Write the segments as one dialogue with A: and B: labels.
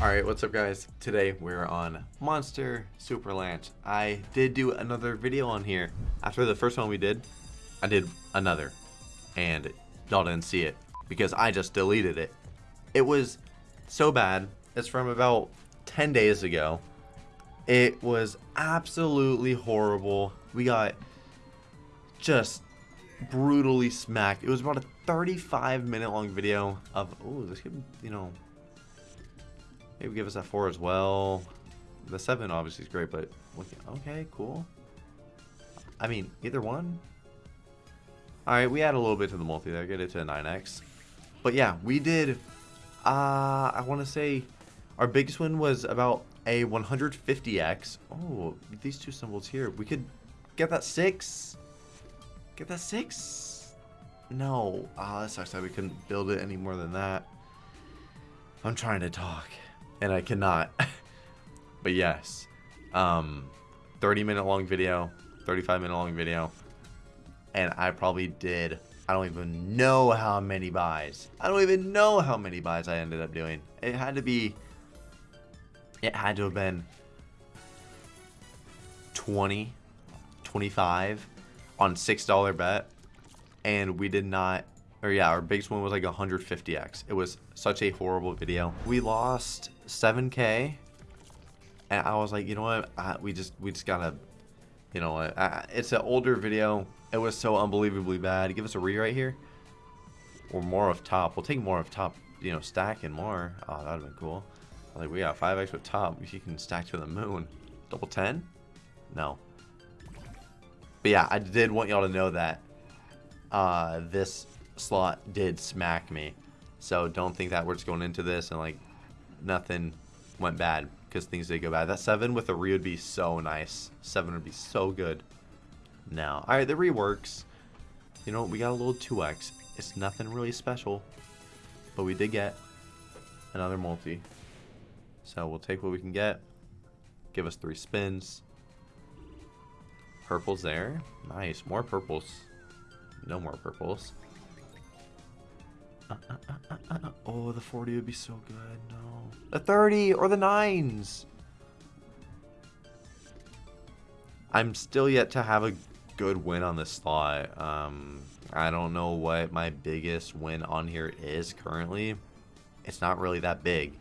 A: Alright, what's up guys? Today we're on Monster Superlanche. I did do another video on here. After the first one we did, I did another. And y'all didn't see it because I just deleted it. It was so bad. It's from about 10 days ago. It was absolutely horrible. We got just brutally smacked. It was about a 35 minute long video of, oh, this could, you know, maybe give us that 4 as well. The 7 obviously is great, but okay, cool. I mean, either one. Alright, we add a little bit to the multi there, get it to a 9x. But yeah, we did, uh, I want to say our biggest win was about a 150x. Oh, these two symbols here. We could get that 6. Get that 6. No. Ah, that sucks that we couldn't build it any more than that. I'm trying to talk. And I cannot. but yes. Um, 30 minute long video. 35 minute long video. And I probably did I don't even know how many buys. I don't even know how many buys I ended up doing. It had to be... It had to have been 20, 25 on $6 bet. And we did not... Or yeah, our biggest one was like 150x. It was such a horrible video. We lost 7k. And I was like, you know what? I, we just we just gotta... You know, I, it's an older video. It was so unbelievably bad. Give us a re right here. Or more of top. We'll take more of top, you know, stack and more. Oh, that would have been cool. Like, we got 5x with top. You can stack to the moon. Double 10? No. But yeah, I did want y'all to know that uh, this slot did smack me. So don't think that we're just going into this and like nothing went bad because things did go bad. That 7 with a re would be so nice. 7 would be so good now. Alright, the reworks. You know, we got a little 2x. It's nothing really special. But we did get another multi. So we'll take what we can get. Give us three spins. Purples there. Nice. More purples. No more purples. Uh, uh, uh, oh, the 40 would be so good. No. The 30 or the 9s. I'm still yet to have a good win on this slot. Um, I don't know what my biggest win on here is currently. It's not really that big.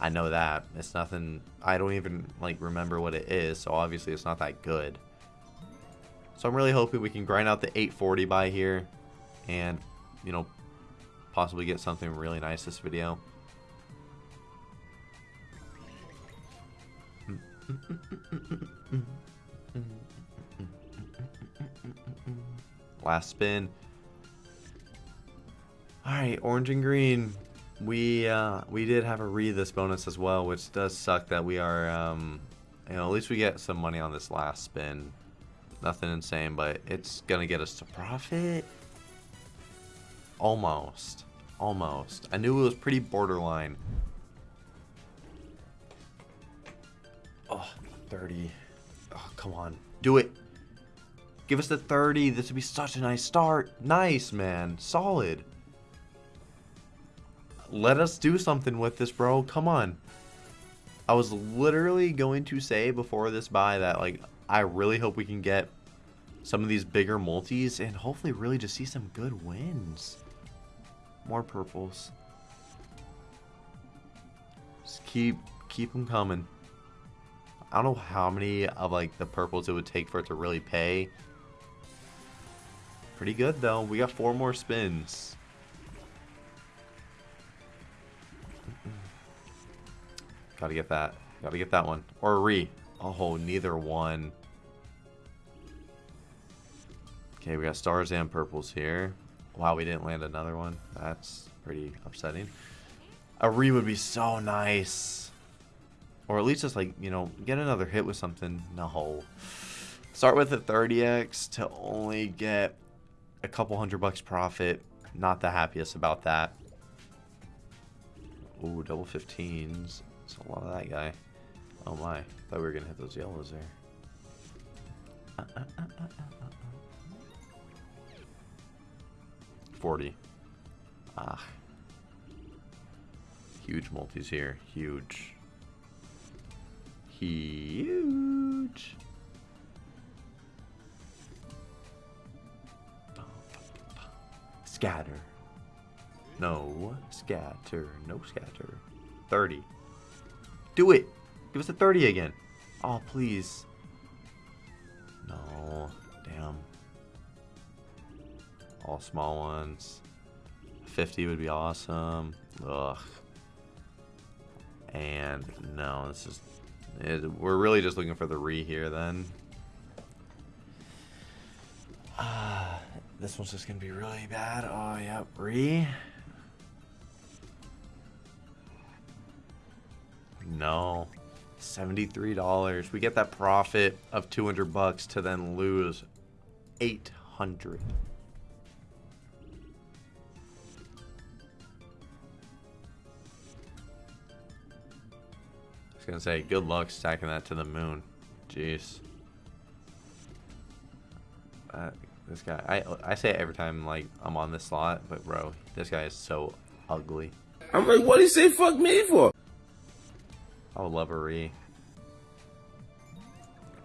A: I know that. It's nothing, I don't even like remember what it is, so obviously it's not that good. So I'm really hoping we can grind out the 840 by here and, you know, possibly get something really nice this video. Last spin. Alright, orange and green. We uh, we did have a read this bonus as well, which does suck that we are, um, you know, at least we get some money on this last spin. Nothing insane, but it's going to get us to profit. Almost. Almost. I knew it was pretty borderline. Oh, 30. Oh, come on. Do it. Give us the 30. This would be such a nice start. Nice, man. Solid. Let us do something with this, bro. Come on. I was literally going to say before this buy that, like, I really hope we can get some of these bigger multis and hopefully really just see some good wins. More purples. Just keep, keep them coming. I don't know how many of, like, the purples it would take for it to really pay. Pretty good, though. We got four more spins. Gotta get that. Gotta get that one. Or a re. Oh, neither one. Okay, we got stars and purples here. Wow, we didn't land another one. That's pretty upsetting. A re would be so nice. Or at least just like, you know, get another hit with something. No. Start with a 30x to only get a couple hundred bucks profit. Not the happiest about that. Ooh, double 15s. It's a lot of that guy. Oh my. Thought we were going to hit those yellows there. Uh, uh, uh, 40. Ah. Huge multis here. Huge. Huge. Scatter. No scatter. No scatter. 30. Do it. Give us a 30 again. Oh, please. No. Damn. All small ones. 50 would be awesome. Ugh. And no, this is... It, we're really just looking for the re here then. Uh, this one's just going to be really bad. Oh, yeah. Re. No. $73. We get that profit of 200 bucks to then lose 800. Gonna say, good luck stacking that to the moon. Jeez. Uh, this guy, I I say it every time like I'm on this slot, but bro, this guy is so ugly.
B: I'm like, what do you say fuck me for?
A: I would love a re.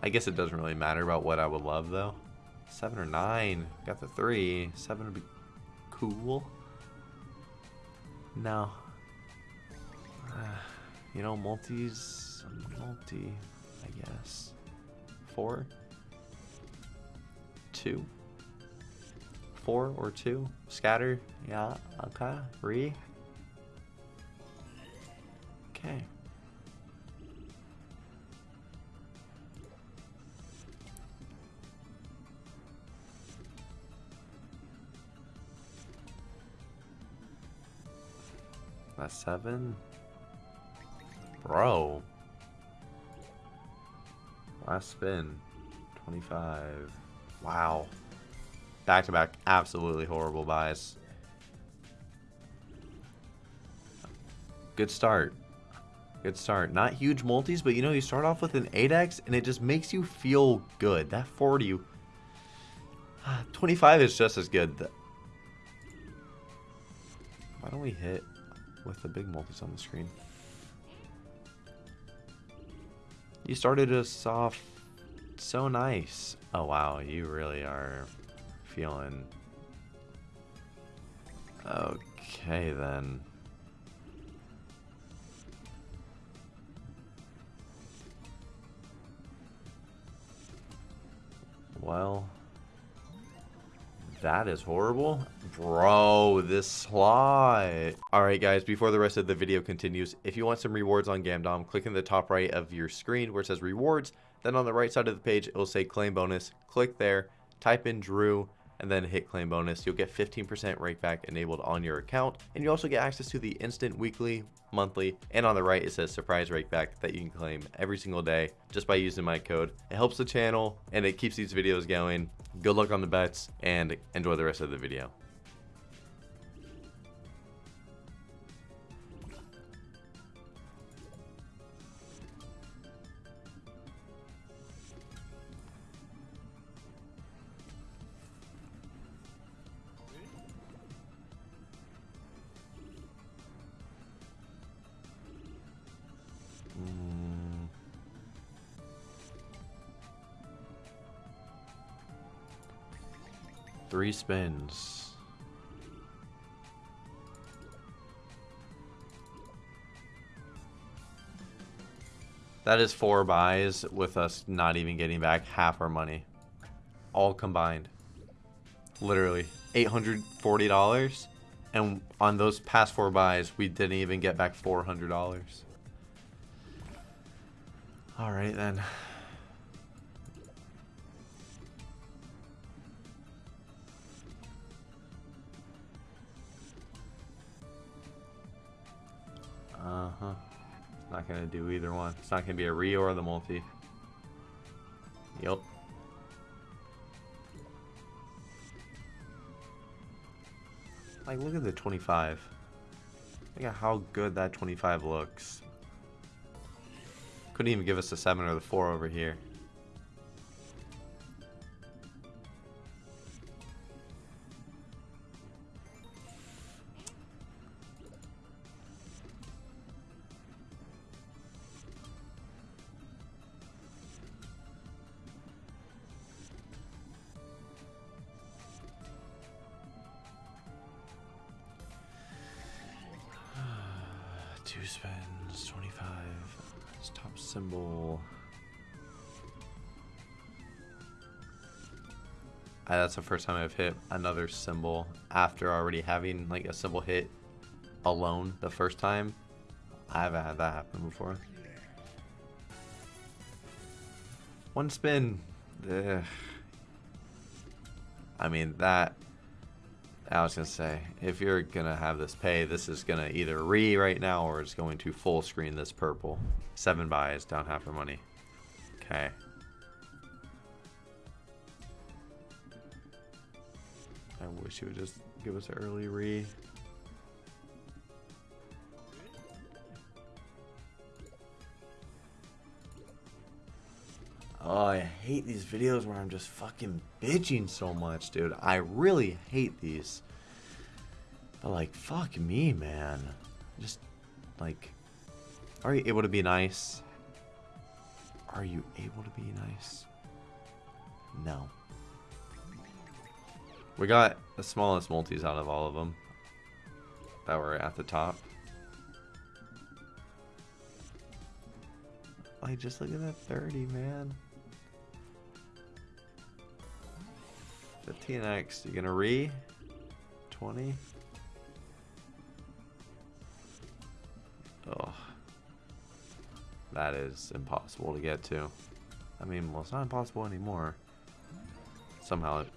A: I guess it doesn't really matter about what I would love though. Seven or nine. Got the three. Seven would be cool. No. You know, multis. Multi, I guess. Four. Two. Four or two. Scatter. Yeah. Okay. Re. Okay. That's seven? Bro. Last spin. 25. Wow. Back to back, absolutely horrible buys. Good start. Good start. Not huge multis, but you know, you start off with an 8x and it just makes you feel good. That 40. Ah, 25 is just as good. Why don't we hit with the big multis on the screen. You started us off so nice. Oh wow, you really are feeling... Okay then. Well... That is horrible. Bro, this slot. Alright guys, before the rest of the video continues, if you want some rewards on Gamdom, click in the top right of your screen where it says rewards. Then on the right side of the page, it will say claim bonus. Click there, type in Drew, and then hit claim bonus. You'll get 15% rakeback enabled on your account. And you also get access to the instant weekly, monthly, and on the right it says surprise rakeback that you can claim every single day just by using my code. It helps the channel and it keeps these videos going. Good luck on the bets and enjoy the rest of the video. Spins. That is four buys with us not even getting back half our money. All combined. Literally. $840. And on those past four buys, we didn't even get back $400. Alright then. Uh-huh. It's not to do either one. It's not to be a re or the multi. Yep. Like, look at the 25. Look at how good that 25 looks. Couldn't even give us the 7 or the 4 over here. That's the first time I've hit another symbol after already having like a symbol hit alone the first time. I haven't had that happen before. One spin. Ugh. I mean that. I was gonna say if you're gonna have this pay, this is gonna either re right now or it's going to full screen this purple. Seven buys down half her money. Okay. I wish you would just give us an early re. Oh, I hate these videos where I'm just fucking bitching so much, dude. I really hate these. But like, fuck me, man. Just, like, are you able to be nice? Are you able to be nice? No. We got the smallest multis out of all of them that were at the top. Like, just look at that 30, man. 15x, you gonna re? 20? Oh. That is impossible to get to. I mean, well, it's not impossible anymore. Somehow it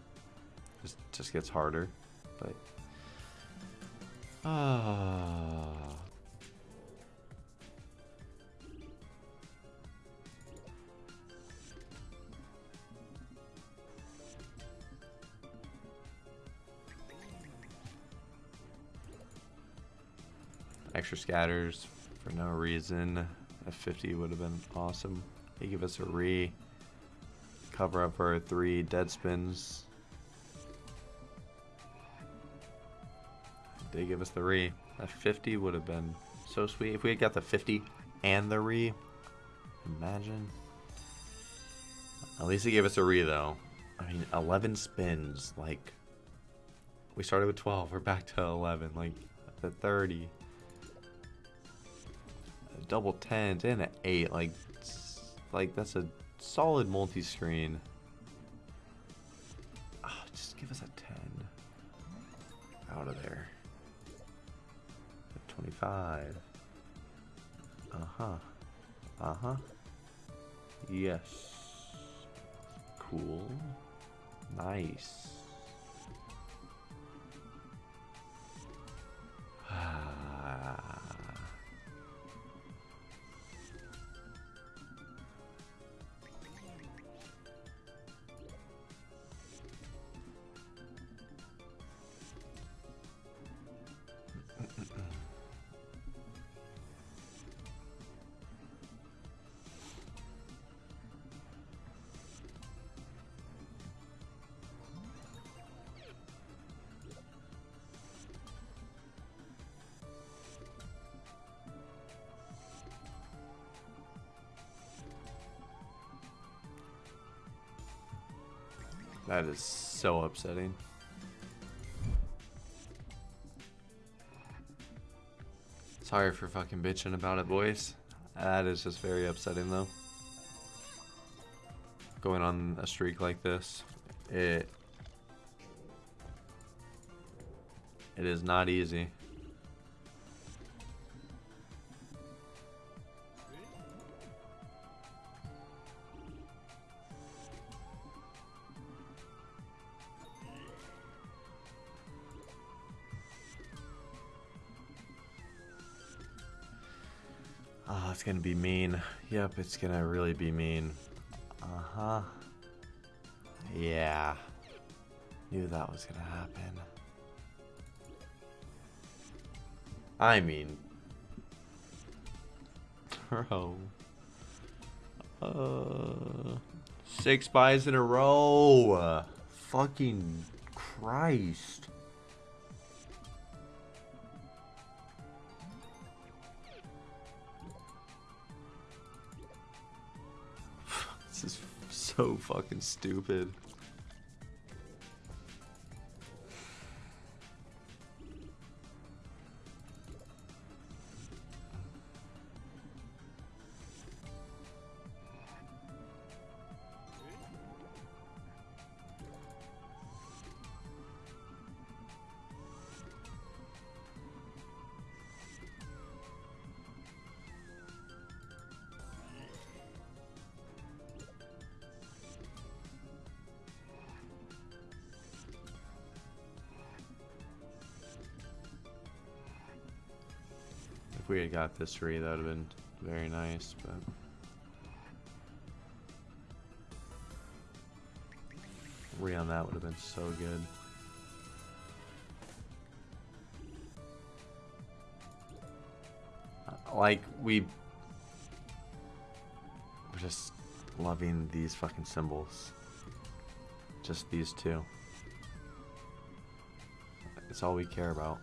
A: just, just gets harder, but... Ah... Extra scatters for no reason. A 50 would have been awesome. They give us a re. Cover up our three dead spins. They give us the re. A 50 would have been so sweet. If we had got the 50 and the re, imagine. At least they gave us a re though. I mean, 11 spins. Like, we started with 12. We're back to 11. Like, the 30 A double tens and an eight. Like, like that's a solid multi-screen. Oh, just give us a 10. Out of there. 25. Uh-huh. Uh-huh. Yes. Cool. Nice. That is so upsetting. Sorry for fucking bitching about it, boys. That is just very upsetting, though. Going on a streak like this, it it is not easy. It's gonna really be mean. Uh-huh. Yeah. Knew that was gonna happen. I mean... Bro. Uh... Six buys in a row! Fucking Christ. So fucking stupid. If we had got this three, that would have been very nice, but... Re on that would have been so good. Uh, Like, we... We're just loving these fucking symbols. Just these two. It's all we care about.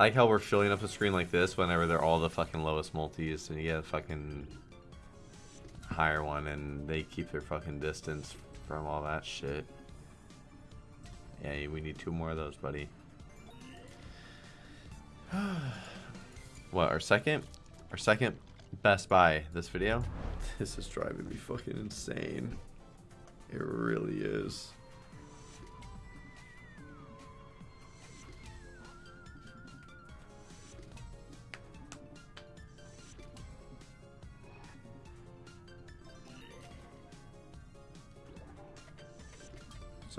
A: Like how we're filling up the screen like this whenever they're all the fucking lowest multis and you get a fucking higher one and they keep their fucking distance from all that shit. Yeah, we need two more of those, buddy. what, our second? Our second Best Buy this video? This is driving me fucking insane. It really is.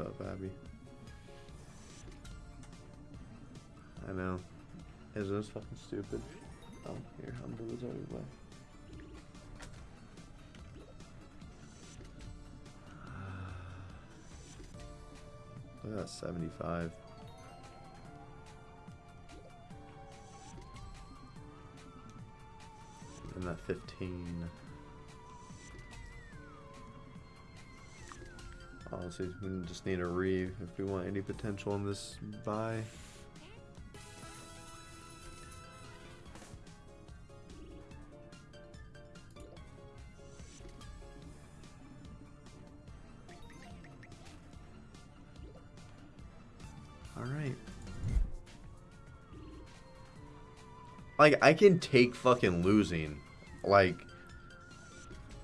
A: Up, Abby? I know. Isn't this fucking stupid? Oh, here, I'm the wizard way. Look at that 75. And that 15. We just need a re if we want any potential in this buy. Alright. Like, I can take fucking losing. Like,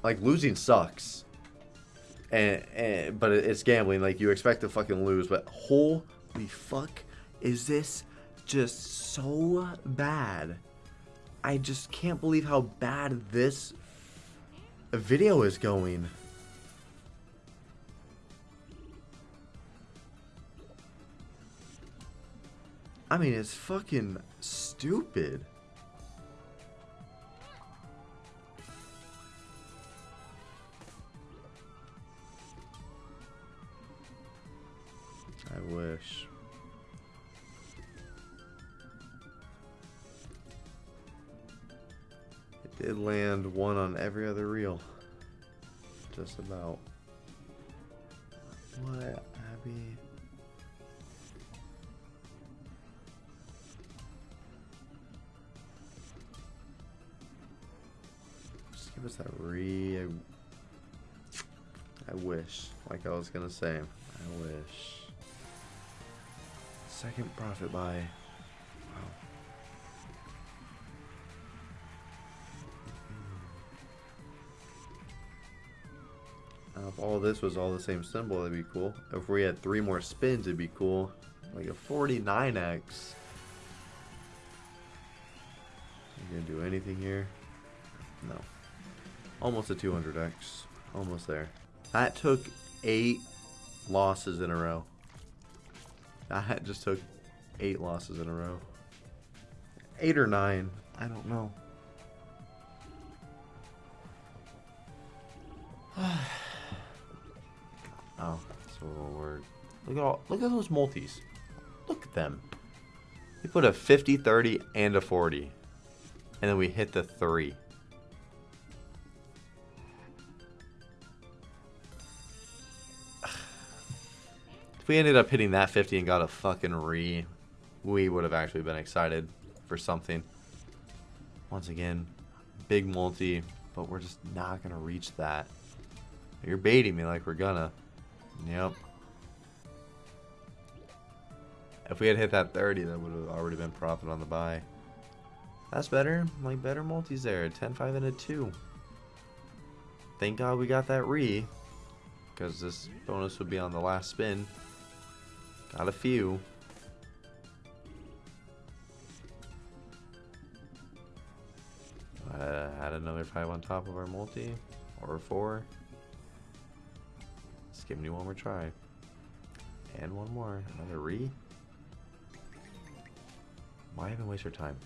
A: like losing sucks. And, and but it's gambling. Like, you expect to fucking lose. But holy fuck, is this just so bad? I just can't believe how bad this video is going. I mean, it's fucking stupid. Wish. It did land one on every other reel. Just about. What, Abby? Just give us that re. I, I wish. Like I was gonna say. I wish. Second profit buy. Wow. Now, if all this was all the same symbol, that'd be cool. If we had three more spins, it'd be cool. Like a 49x. You gonna do anything here? No. Almost a 200x. Almost there. That took eight losses in a row. That just took eight losses in a row. Eight or nine. I don't know. oh, that's a little word. Look at all look at those multis. Look at them. We put a 50, 30, and a 40. And then we hit the three. If we ended up hitting that 50 and got a fucking re, we would have actually been excited for something. Once again, big multi, but we're just not going to reach that. You're baiting me like we're gonna. Yep. If we had hit that 30, that would have already been profit on the buy. That's better. Like better multis there. 10, 5, and a 2. Thank God we got that re. Because this bonus would be on the last spin. Got a few. Uh, had another 5 on top of our multi. Or 4. Let's give me one more try. And one more. Another re. Why even waste our time?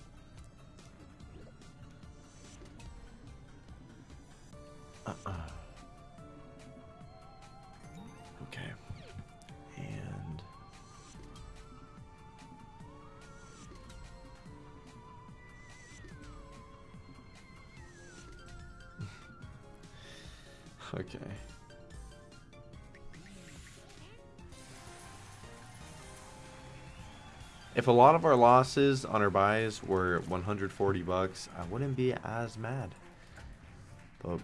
A: If a lot of our losses on our buys were 140 bucks, I wouldn't be as mad. But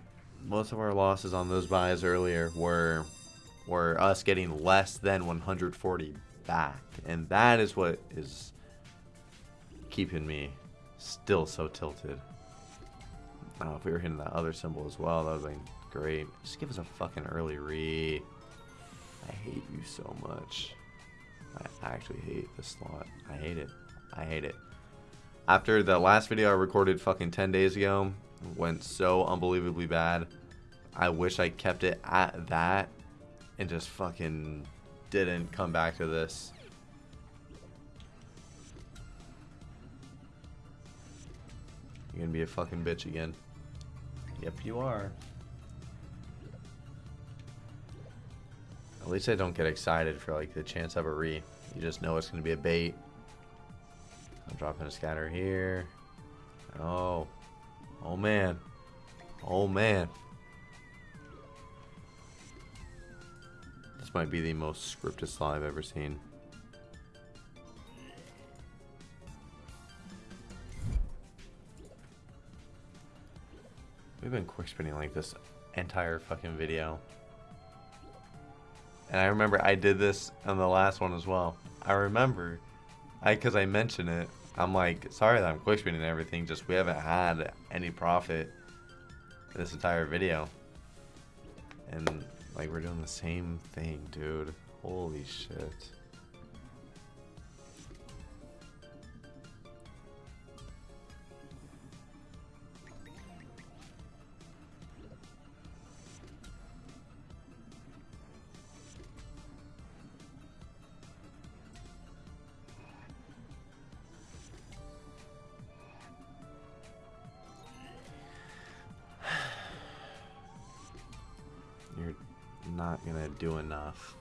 A: most of our losses on those buys earlier were were us getting less than 140 back, and that is what is keeping me still so tilted. If we were hitting that other symbol as well, that would have been great. Just give us a fucking early re. I hate you so much. I actually hate this slot. I hate it. I hate it. After the last video I recorded fucking 10 days ago went so unbelievably bad, I wish I kept it at that and just fucking didn't come back to this. You're gonna be a fucking bitch again. Yep, you are. At least I don't get excited for like the chance of a re. You just know it's going to be a bait. I'm dropping a scatter here. Oh. Oh man. Oh man. This might be the most scripted slot I've ever seen. We've been quick spinning like this entire fucking video. And I remember I did this on the last one as well. I remember, I because I mentioned it. I'm like, sorry that I'm quick spinning everything. Just we haven't had any profit this entire video, and like we're doing the same thing, dude. Holy shit. Do enough.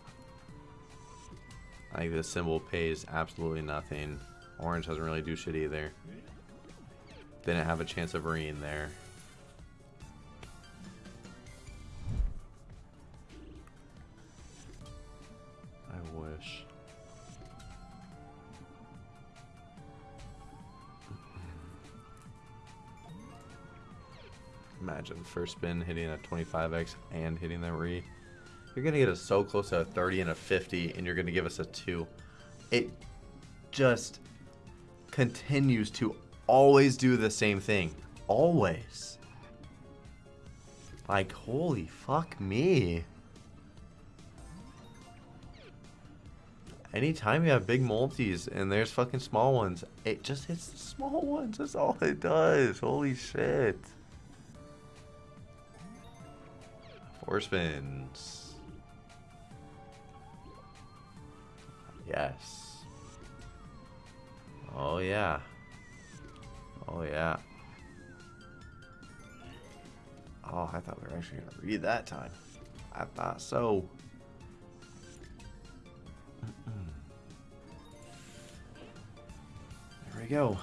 A: I think this symbol pays absolutely nothing. Orange doesn't really do shit either. Didn't have a chance of reading there. I wish. Imagine first spin hitting a 25x and hitting the re. You're going to get us so close to a 30 and a 50, and you're going to give us a 2. It just continues to always do the same thing. Always. Like, holy fuck me. Anytime you have big multis and there's fucking small ones, it just hits the small ones. That's all it does. Holy shit. Four spins. Yes. Oh, yeah. Oh, yeah. Oh, I thought we were actually going to read that time. I thought so. There we go.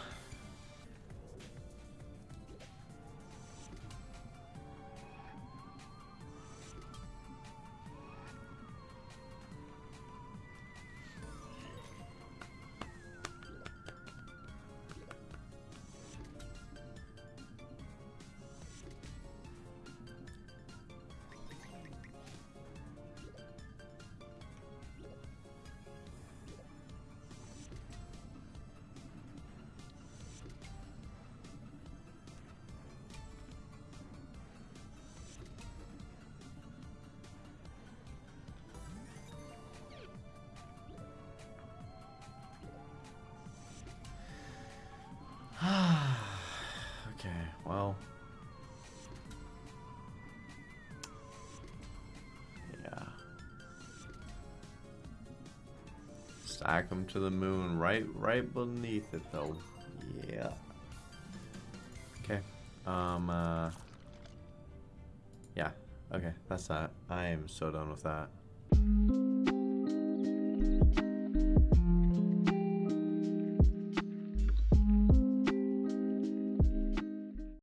A: Stack them to the moon, right, right beneath it, though. Yeah. Okay. Um. Uh, Yeah. Okay, that's that. I am so done with that.